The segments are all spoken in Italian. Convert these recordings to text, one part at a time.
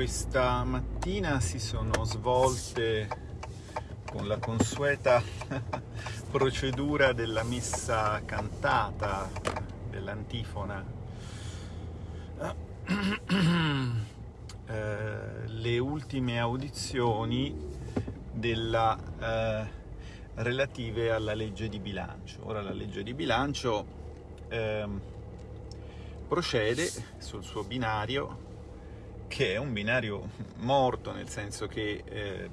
questa mattina si sono svolte con la consueta procedura della messa cantata, dell'antifona, eh, le ultime audizioni della, eh, relative alla legge di bilancio. Ora la legge di bilancio eh, procede sul suo binario che è un binario morto, nel senso che, eh,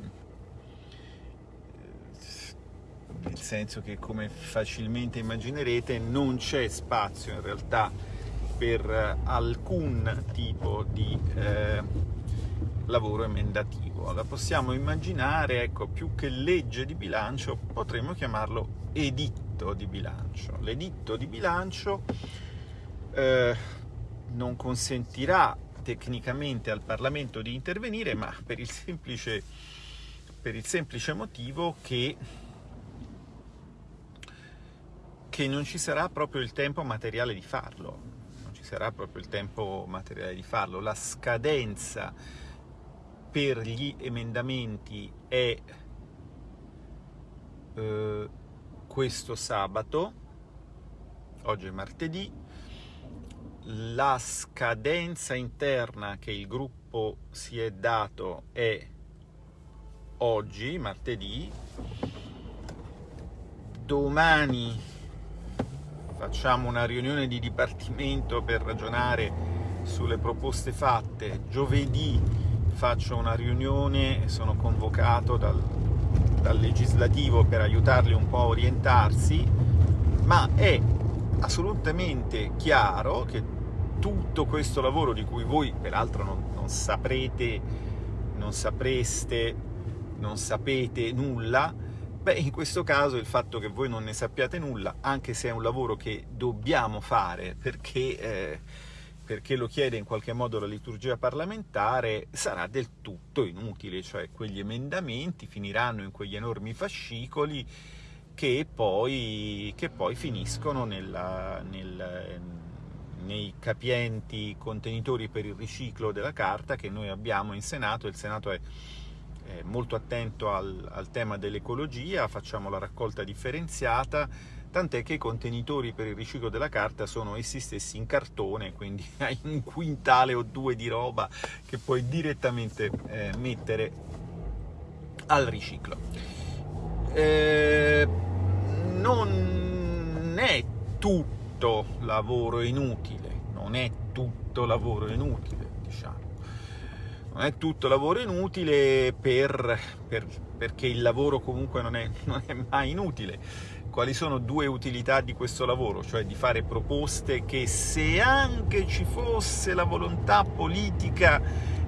nel senso che come facilmente immaginerete non c'è spazio in realtà per alcun tipo di eh, lavoro emendativo. La possiamo immaginare, ecco, più che legge di bilancio, potremmo chiamarlo editto di bilancio. L'editto di bilancio eh, non consentirà tecnicamente al Parlamento di intervenire, ma per il semplice, per il semplice motivo che, che non ci sarà proprio il tempo materiale di farlo. Non ci sarà proprio il tempo materiale di farlo. La scadenza per gli emendamenti è eh, questo sabato, oggi è martedì, la scadenza interna che il gruppo si è dato è oggi, martedì, domani facciamo una riunione di dipartimento per ragionare sulle proposte fatte, giovedì faccio una riunione, sono convocato dal, dal legislativo per aiutarli un po' a orientarsi, ma è assolutamente chiaro che tutto questo lavoro di cui voi peraltro non, non saprete, non sapreste, non sapete nulla, beh in questo caso il fatto che voi non ne sappiate nulla, anche se è un lavoro che dobbiamo fare perché, eh, perché lo chiede in qualche modo la liturgia parlamentare, sarà del tutto inutile, cioè quegli emendamenti finiranno in quegli enormi fascicoli che poi, che poi finiscono nella, nel, nei capienti contenitori per il riciclo della carta che noi abbiamo in Senato, il Senato è, molto attento al, al tema dell'ecologia, facciamo la raccolta differenziata, tant'è che i contenitori per il riciclo della carta sono essi stessi in cartone, quindi hai un quintale o due di roba che puoi direttamente eh, mettere al riciclo. Eh, non è tutto tutto lavoro inutile, non è tutto lavoro inutile, diciamo. Non è tutto lavoro inutile per, per, perché il lavoro comunque non è, non è mai inutile. Quali sono due utilità di questo lavoro? Cioè di fare proposte che se anche ci fosse la volontà politica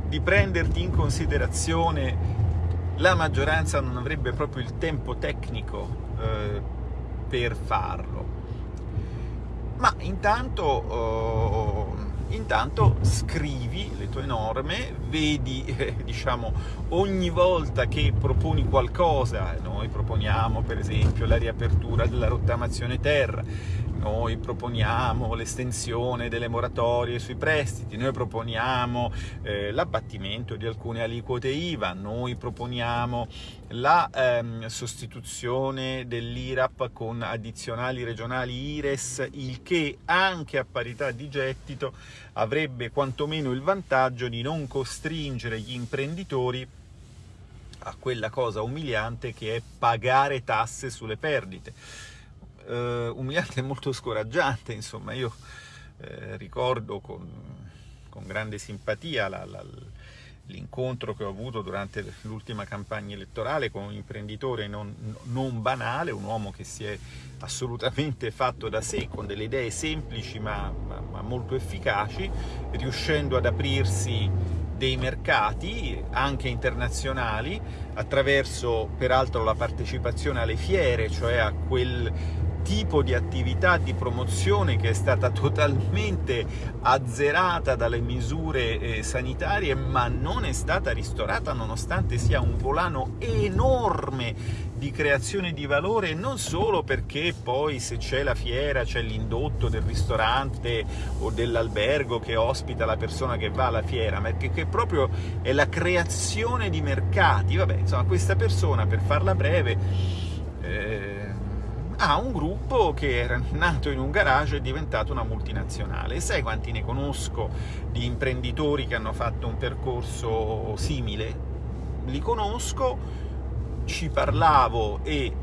di prenderti in considerazione, la maggioranza non avrebbe proprio il tempo tecnico eh, per farlo ma intanto, uh, intanto scrivi le tue norme, vedi, eh, diciamo, ogni volta che proponi qualcosa, noi proponiamo per esempio la riapertura della rottamazione terra, noi proponiamo l'estensione delle moratorie sui prestiti, noi proponiamo eh, l'abbattimento di alcune aliquote IVA, noi proponiamo la ehm, sostituzione dell'IRAP con addizionali regionali IRES, il che anche a parità di gettito avrebbe quantomeno il vantaggio di non costringere gli imprenditori a quella cosa umiliante che è pagare tasse sulle perdite eh, umiliante e molto scoraggiante, insomma, io eh, ricordo con, con, grande simpatia l'incontro che ho avuto durante l'ultima campagna elettorale con un imprenditore non, non, banale, un uomo che si è assolutamente fatto da sé, con delle idee semplici ma, ma, ma molto efficaci, riuscendo ad aprirsi dei mercati, anche internazionali, attraverso peraltro la partecipazione alle fiere, cioè a quel tipo di attività di promozione che è stata totalmente azzerata dalle misure eh, sanitarie, ma non è stata ristorata nonostante sia un volano enorme di creazione di valore, non solo perché poi se c'è la fiera c'è l'indotto del ristorante o dell'albergo che ospita la persona che va alla fiera, ma che proprio è la creazione di mercati. Vabbè, insomma, questa persona, per farla breve, eh, ha un gruppo che era nato in un garage e è diventato una multinazionale. Sai quanti ne conosco di imprenditori che hanno fatto un percorso simile? Li conosco, ci parlavo e, eh,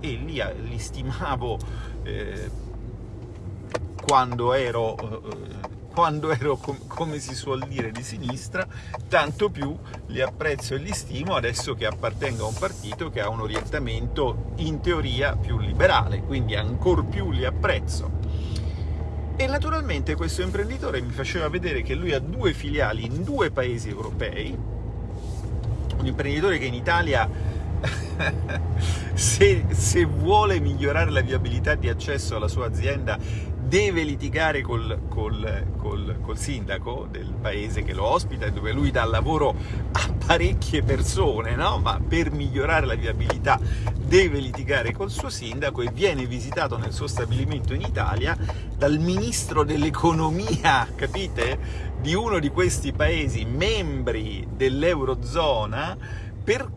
e li, li, stimavo eh, quando ero eh, quando ero, com come si suol dire, di sinistra, tanto più li apprezzo e li stimo adesso che appartengo a un partito che ha un orientamento in teoria più liberale, quindi ancor più li apprezzo. E naturalmente questo imprenditore mi faceva vedere che lui ha due filiali in due paesi europei, un imprenditore che in Italia se, se, vuole migliorare la viabilità di accesso alla sua azienda deve litigare col, col, col, col, sindaco del paese che lo ospita e dove lui dà lavoro a parecchie persone, no? ma per migliorare la viabilità deve litigare col suo sindaco e viene visitato nel suo stabilimento in Italia dal ministro dell'economia, capite? Di uno di questi paesi membri dell'Eurozona per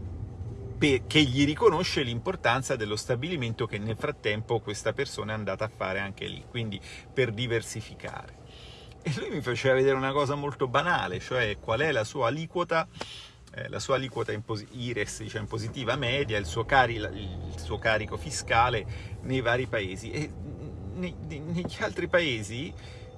che gli riconosce l'importanza dello stabilimento che nel frattempo questa persona è andata a fare anche lì, quindi per diversificare. E lui mi faceva vedere una cosa molto banale, cioè qual è la sua aliquota eh, la sua aliquota IRES diciamo, positiva media, il suo, il suo, carico fiscale nei vari paesi. E negli altri paesi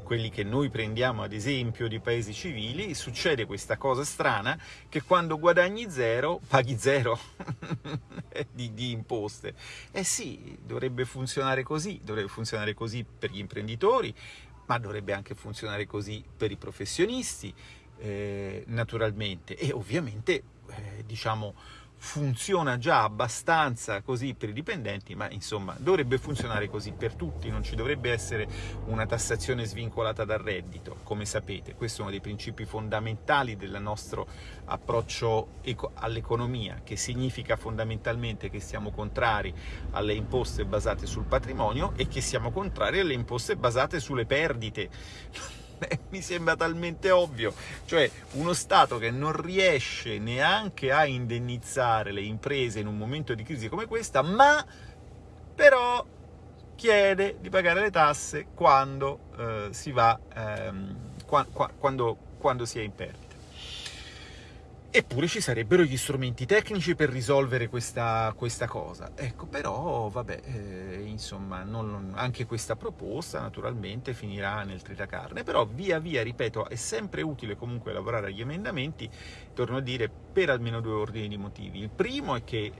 quelli che noi prendiamo ad esempio di paesi civili, succede questa cosa strana che quando guadagni zero, paghi zero di, di, imposte. Eh sì, dovrebbe funzionare così, dovrebbe funzionare così per gli imprenditori, ma dovrebbe anche funzionare così per i professionisti, eh, naturalmente, e ovviamente, eh, diciamo, funziona già abbastanza così per i dipendenti, ma insomma dovrebbe funzionare così per tutti, non ci dovrebbe essere una tassazione svincolata dal reddito, come sapete, questo è uno dei principi fondamentali del nostro approccio all'economia, che significa fondamentalmente che siamo contrari alle imposte basate sul patrimonio e che siamo contrari alle imposte basate sulle perdite mi sembra talmente ovvio, cioè uno Stato che non riesce neanche a indennizzare le imprese in un momento di crisi come questa, ma però chiede di pagare le tasse quando eh, si va, ehm, qua, qua, quando, quando si è in perdita. Eppure ci sarebbero gli strumenti tecnici per risolvere questa, questa cosa. Ecco, però, vabbè, eh, insomma, non, anche questa proposta naturalmente finirà nel tritacarne, però via via, ripeto, è sempre utile comunque lavorare agli emendamenti, torno a dire, per almeno due ordini di motivi. Il primo è che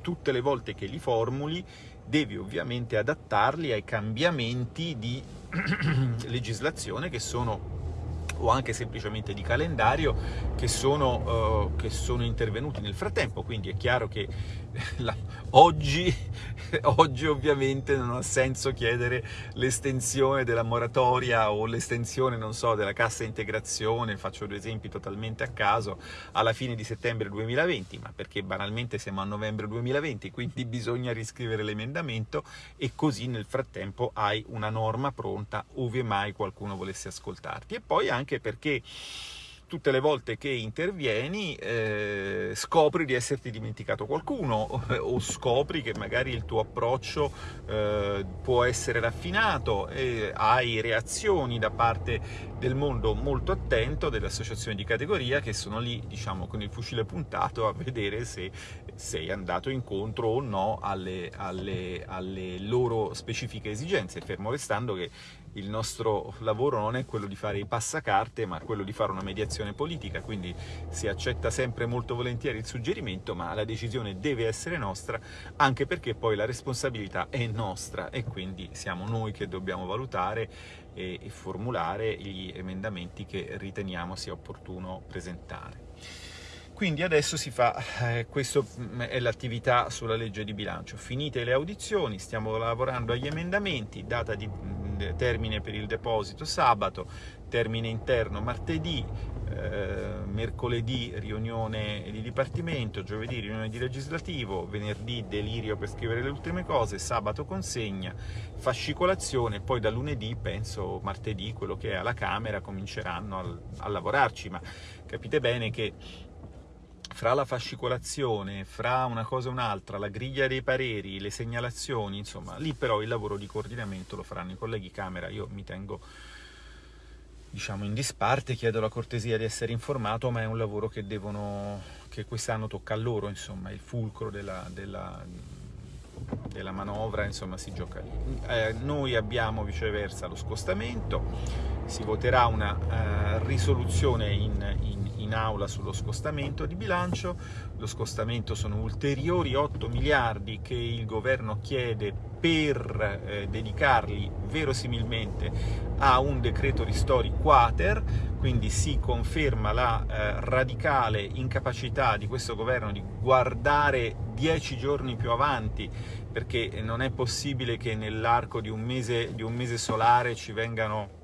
tutte le volte che li formuli devi ovviamente adattarli ai cambiamenti di legislazione che sono o anche semplicemente di calendario che sono, uh, che sono intervenuti nel frattempo, quindi è chiaro che la, oggi, oggi ovviamente non ha senso chiedere l'estensione della moratoria o l'estensione, non so, della cassa integrazione, faccio due esempi totalmente a caso, alla fine di settembre 2020, ma perché banalmente siamo a novembre 2020, quindi bisogna riscrivere l'emendamento e così nel frattempo hai una norma pronta ove mai qualcuno volesse ascoltarti. E poi anche perché tutte le volte che intervieni eh, scopri di esserti dimenticato qualcuno o, scopri che magari il tuo approccio eh, può essere raffinato e hai reazioni da parte del mondo molto attento, delle associazioni di categoria che sono lì, diciamo, con il fucile puntato a vedere se sei andato incontro o no alle, alle, alle loro specifiche esigenze, fermo restando che il nostro lavoro non è quello di fare i passacarte, ma quello di fare una mediazione politica, quindi si accetta sempre molto volentieri il suggerimento, ma la decisione deve essere nostra, anche perché poi la responsabilità è nostra e quindi siamo noi che dobbiamo valutare e, formulare gli emendamenti che riteniamo sia opportuno presentare. Quindi adesso si fa, eh, questa è l'attività sulla legge di bilancio. Finite le audizioni, stiamo lavorando agli emendamenti, data di termine per il deposito sabato, termine interno martedì, eh, mercoledì riunione di dipartimento, giovedì riunione di legislativo, venerdì delirio per scrivere le ultime cose, sabato consegna, fascicolazione, poi da lunedì, penso martedì, quello che è alla Camera, cominceranno a, a lavorarci, ma capite bene che fra la fascicolazione, fra una cosa e un'altra, la griglia dei pareri, le segnalazioni, insomma, lì però il lavoro di coordinamento lo faranno i colleghi Camera, io mi tengo diciamo in disparte, chiedo la cortesia di essere informato, ma è un lavoro che, devono, che quest'anno tocca a loro, insomma, il fulcro della, della, della manovra, insomma, si gioca lì. Eh, noi abbiamo viceversa lo scostamento, si voterà una uh, risoluzione in, in, in aula sullo scostamento di bilancio, lo scostamento sono ulteriori 8 miliardi che il governo chiede per eh, dedicarli verosimilmente a un decreto ristori quater, quindi si conferma la eh, radicale incapacità di questo governo di guardare dieci giorni più avanti, perché non è possibile che nell'arco di, di un mese solare ci vengano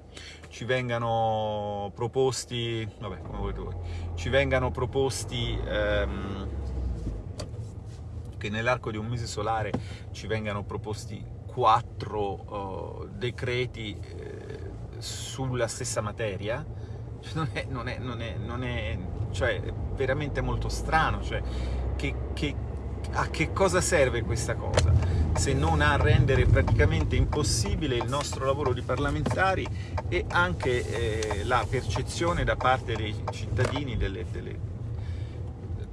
ci vengano proposti, vabbè, come volete voi, ci vengano proposti ehm, che nell'arco di un mese solare ci vengano proposti quattro uh, decreti eh, sulla stessa materia, non è, non è, non è, non è cioè, veramente molto strano, cioè, che, che, a che cosa serve questa cosa? Se non a rendere praticamente impossibile il nostro lavoro di parlamentari e anche eh, la percezione da parte dei cittadini delle, delle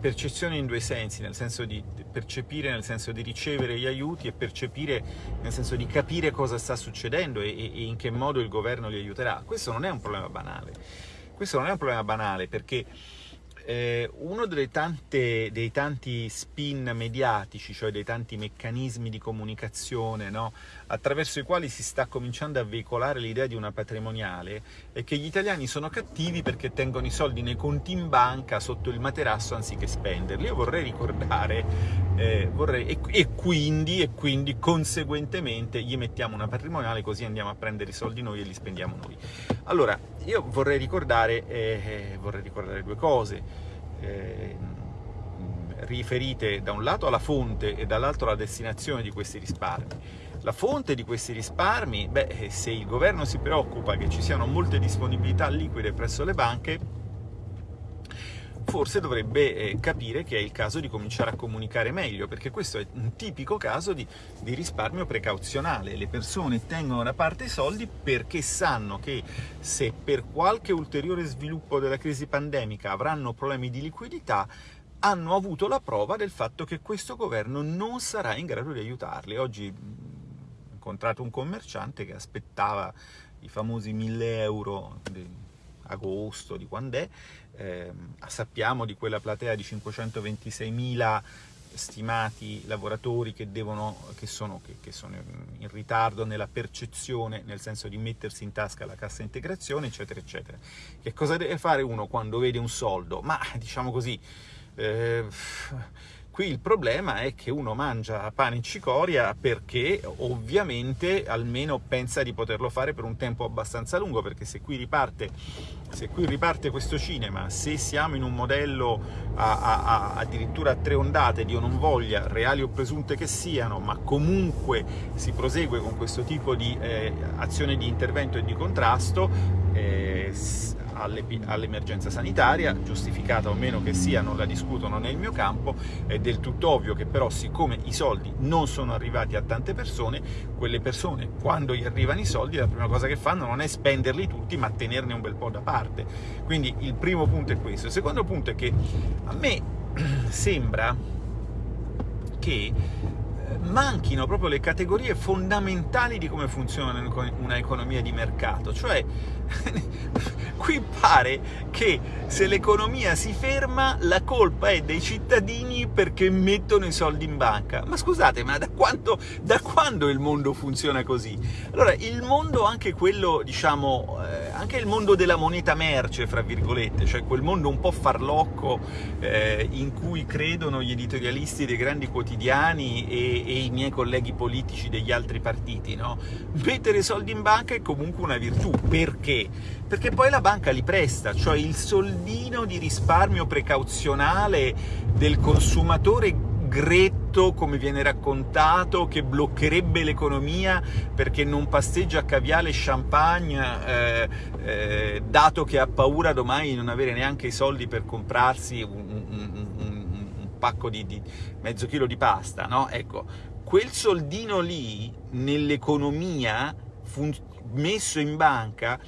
percezione in due sensi, nel senso di percepire, nel senso di ricevere gli aiuti e percepire nel senso di capire cosa sta succedendo e, e in che modo il governo li aiuterà. Questo non è un problema banale, questo non è un problema banale perché eh, uno tante, dei tanti spin mediatici, cioè dei tanti meccanismi di comunicazione no? attraverso i quali si sta cominciando a veicolare l'idea di una patrimoniale, è che gli italiani sono cattivi perché tengono i soldi nei conti in banca sotto il materasso anziché spenderli. Io vorrei ricordare, eh, vorrei, e, e, quindi, e quindi conseguentemente gli mettiamo una patrimoniale così andiamo a prendere i soldi noi e li spendiamo noi. Allora, io vorrei ricordare, eh, vorrei ricordare due cose, eh, riferite da un lato alla fonte e dall'altro alla destinazione di questi risparmi. La fonte di questi risparmi, beh, se il governo si preoccupa che ci siano molte disponibilità liquide presso le banche, forse dovrebbe eh, capire che è il caso di cominciare a comunicare meglio, perché questo è un tipico caso di, di, risparmio precauzionale. Le persone tengono da parte i soldi perché sanno che se per qualche ulteriore sviluppo della crisi pandemica avranno problemi di liquidità, hanno avuto la prova del fatto che questo governo non sarà in grado di aiutarli. Oggi ho incontrato un commerciante che aspettava i famosi 1000 euro di agosto, di quando è, eh, sappiamo di quella platea di 526.000 stimati lavoratori che, devono, che, sono, che, che, sono, in ritardo nella percezione, nel senso di mettersi in tasca la cassa integrazione, eccetera, eccetera. Che cosa deve fare uno quando vede un soldo? Ma, diciamo così, eh, Qui il problema è che uno mangia pane e cicoria perché ovviamente almeno pensa di poterlo fare per un tempo abbastanza lungo, perché se qui riparte, se qui riparte questo cinema, se siamo in un modello a, a, a, addirittura a tre ondate, Dio non voglia, reali o presunte che siano, ma comunque si prosegue con questo tipo di eh, azione di intervento e di contrasto, eh, all'emergenza sanitaria, giustificata o meno che sia, non la discuto, non è il mio campo, è del tutto ovvio che però siccome i soldi non sono arrivati a tante persone, quelle persone quando gli arrivano i soldi la prima cosa che fanno non è spenderli tutti ma tenerne un bel po' da parte. Quindi il primo punto è questo. Il secondo punto è che a me sembra che manchino proprio le categorie fondamentali di come funziona un'economia di mercato, cioè qui pare che se l'economia si ferma la colpa è dei cittadini perché mettono i soldi in banca. Ma scusate, ma da, quanto, da quando il mondo funziona così? Allora, il mondo, anche quello, diciamo, eh, anche il mondo della moneta merce, fra virgolette, cioè quel mondo un po' farlocco eh, in cui credono gli editorialisti dei grandi quotidiani e, e i miei colleghi politici degli altri partiti, no? Mettere soldi in banca è comunque una virtù. Perché? Perché poi la banca li presta, cioè il soldino di risparmio precauzionale del consumatore gretto, come viene raccontato, che bloccherebbe l'economia perché non pasteggia caviale e champagne, eh, eh, dato che ha paura domani di non avere neanche i soldi per comprarsi un, un pacco di, di, mezzo chilo di pasta, no? Ecco, quel soldino lì, nell'economia, messo in banca,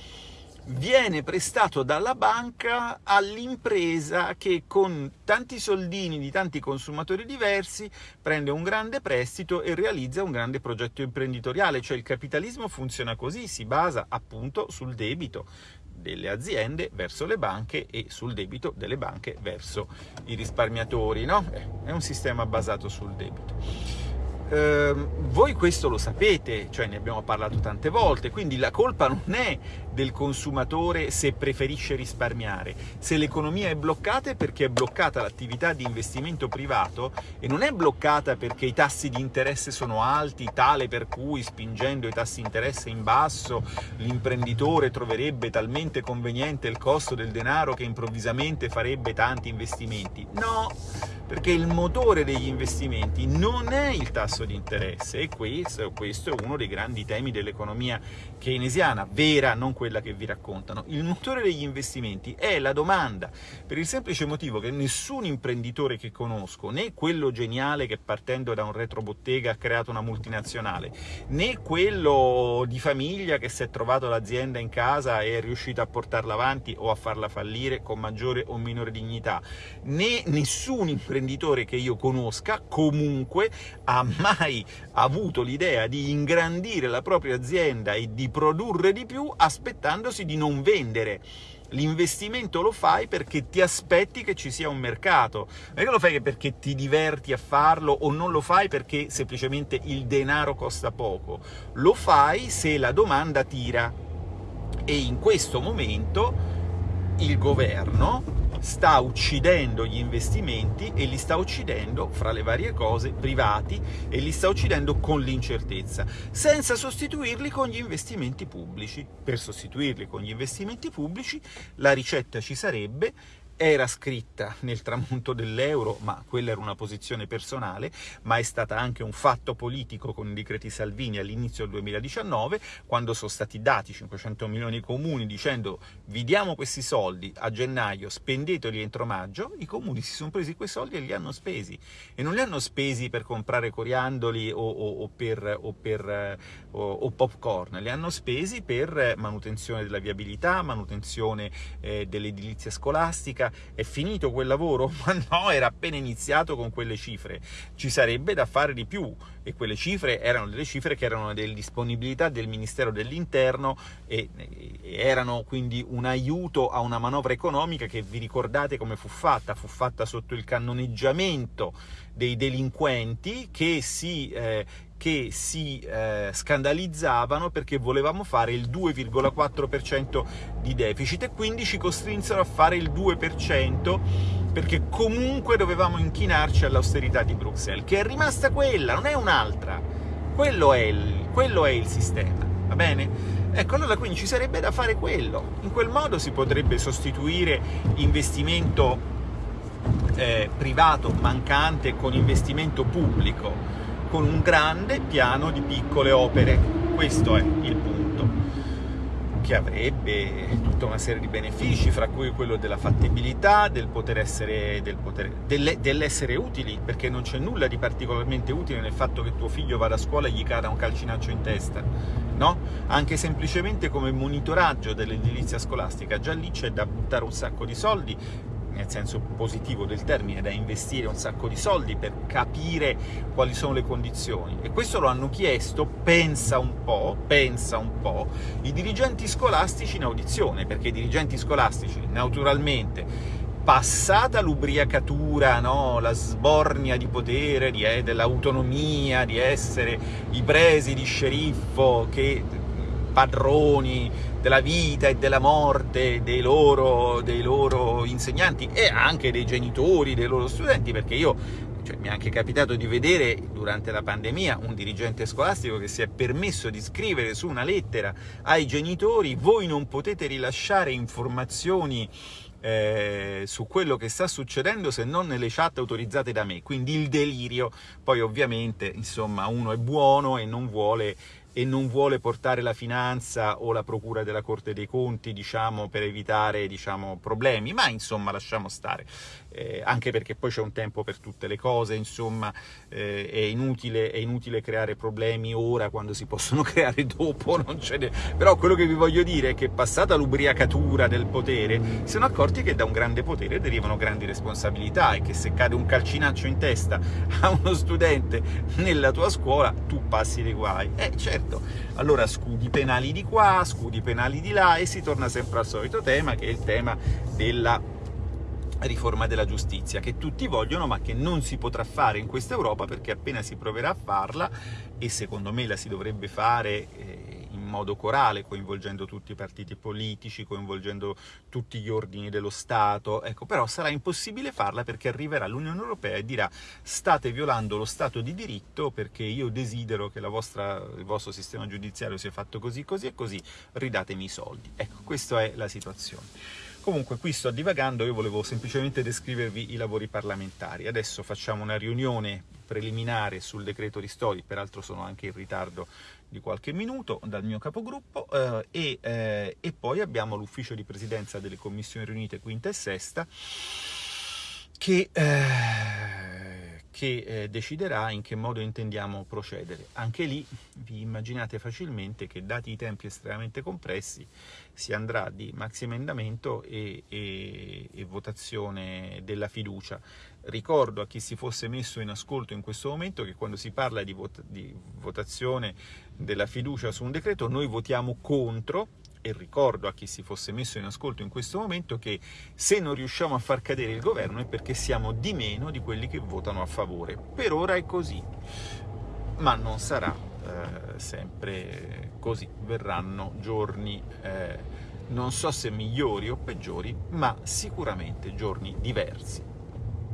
viene prestato dalla banca all'impresa che con tanti soldini di tanti consumatori diversi prende un grande prestito e realizza un grande progetto imprenditoriale, cioè il capitalismo funziona così, si basa appunto sul debito delle aziende verso le banche e sul debito delle banche verso i risparmiatori, no? È un sistema basato sul debito. Eh, voi questo lo sapete, cioè ne abbiamo parlato tante volte, quindi la colpa non è del consumatore se preferisce risparmiare. Se l'economia è bloccata è perché è bloccata l'attività di investimento privato e non è bloccata perché i tassi di interesse sono alti, tale per cui spingendo i tassi di interesse in basso l'imprenditore troverebbe talmente conveniente il costo del denaro che improvvisamente farebbe tanti investimenti. No, perché il motore degli investimenti non è il tasso di interesse e questo, questo è uno dei grandi temi dell'economia keynesiana, vera, non quella che vi raccontano. Il motore degli investimenti è la domanda, per il semplice motivo che nessun imprenditore che conosco, né quello geniale che partendo da un retrobottega ha creato una multinazionale, né quello di famiglia che si è trovato l'azienda in casa e è riuscito a portarla avanti o a farla fallire con maggiore o minore dignità, né nessun imprenditore imprenditore che io conosca comunque ha mai avuto l'idea di ingrandire la propria azienda e di produrre di più aspettandosi di non vendere. L'investimento lo fai perché ti aspetti che ci sia un mercato, non è che lo fai perché ti diverti a farlo o non lo fai perché semplicemente il denaro costa poco, lo fai se la domanda tira. E in questo momento il governo sta uccidendo gli investimenti e li sta uccidendo, fra le varie cose, privati e li sta uccidendo con l'incertezza, senza sostituirli con gli investimenti pubblici. Per sostituirli con gli investimenti pubblici la ricetta ci sarebbe era scritta nel tramonto dell'euro, ma quella era una posizione personale, ma è stata anche un fatto politico con i decreti Salvini all'inizio del 2019, quando sono stati dati 500 milioni ai comuni dicendo vi diamo questi soldi a gennaio, spendeteli entro maggio, i comuni si sono presi quei soldi e li hanno spesi. E non li hanno spesi per comprare coriandoli o, o, o per, o per o popcorn, li hanno spesi per manutenzione della viabilità, manutenzione eh, dell'edilizia scolastica, è finito quel lavoro? Ma no, era appena iniziato con quelle cifre, ci sarebbe da fare di più e quelle cifre erano delle cifre che erano delle disponibilità del Ministero dell'Interno e, erano quindi un aiuto a una manovra economica che vi ricordate come fu fatta? Fu fatta sotto il cannoneggiamento dei delinquenti che si, eh, che si eh, scandalizzavano perché volevamo fare il 2,4% di deficit e quindi ci costrinsero a fare il 2% perché comunque dovevamo inchinarci all'austerità di Bruxelles, che è rimasta quella, non è un'altra. Quello, quello è il sistema, va bene? Ecco, allora quindi ci sarebbe da fare quello. In quel modo si potrebbe sostituire investimento eh, privato mancante con investimento pubblico, con un grande piano di piccole opere. Questo è il punto, che avrebbe tutta una serie di benefici, fra cui quello della fattibilità, del poter essere, del poter, delle, dell'essere utili, perché non c'è nulla di particolarmente utile nel fatto che tuo figlio vada a scuola e gli cada un calcinaccio in testa, no? Anche semplicemente come monitoraggio dell'edilizia scolastica, già lì c'è da buttare un sacco di soldi, nel senso positivo del termine, da investire un sacco di soldi per capire quali sono le condizioni. E questo lo hanno chiesto, pensa un po', pensa un po', i dirigenti scolastici in audizione, perché i dirigenti scolastici, naturalmente, passata l'ubriacatura, no? la sbornia di potere, eh, dell'autonomia, di essere i presi di sceriffo che padroni della vita e della morte dei loro, dei loro insegnanti e anche dei genitori, dei loro studenti, perché io cioè, mi è anche capitato di vedere durante la pandemia un dirigente scolastico che si è permesso di scrivere su una lettera ai genitori voi non potete rilasciare informazioni eh, su quello che sta succedendo se non nelle chat autorizzate da me, quindi il delirio, poi ovviamente insomma uno è buono e non vuole e non vuole portare la finanza o la procura della Corte dei Conti, diciamo, per evitare diciamo, problemi, ma insomma lasciamo stare, eh, anche perché poi c'è un tempo per tutte le cose, insomma eh, è, inutile, è, inutile, creare problemi ora quando si possono creare dopo, però quello che vi voglio dire è che passata l'ubriacatura del potere si sono accorti che da un grande potere derivano grandi responsabilità e che se cade un calcinaccio in testa a uno studente nella tua scuola tu passi dei guai. Eh certo, detto. Allora scudi penali di qua, scudi penali di là e si torna sempre al solito tema che è il tema della riforma della giustizia, che tutti vogliono ma che non si potrà fare in questa Europa perché appena si proverà a farla, e secondo me la si dovrebbe fare modo corale, coinvolgendo tutti i partiti politici, coinvolgendo tutti gli ordini dello Stato, ecco, però sarà impossibile farla perché arriverà l'Unione Europea e dirà state violando lo Stato di diritto perché io desidero che vostra, il vostro sistema giudiziario sia fatto così, così e così, ridatemi i soldi. Ecco, questa è la situazione. Comunque qui sto divagando, io volevo semplicemente descrivervi i lavori parlamentari. Adesso facciamo una riunione preliminare sul decreto ristori, peraltro sono anche in ritardo di qualche minuto dal mio capogruppo eh, e, eh, e, poi abbiamo l'ufficio di presidenza delle commissioni riunite quinta e sesta che, eh, che eh, deciderà in che modo intendiamo procedere. Anche lì vi immaginate facilmente che dati i tempi estremamente compressi si andrà di maxi emendamento e, e, e votazione della fiducia Ricordo a chi si fosse messo in ascolto in questo momento che quando si parla di, vot di votazione della fiducia su un decreto noi votiamo contro e ricordo a chi si fosse messo in ascolto in questo momento che se non riusciamo a far cadere il governo è perché siamo di meno di quelli che votano a favore. Per ora è così, ma non sarà eh, sempre così. Verranno giorni, eh, non so se migliori o peggiori, ma sicuramente giorni diversi.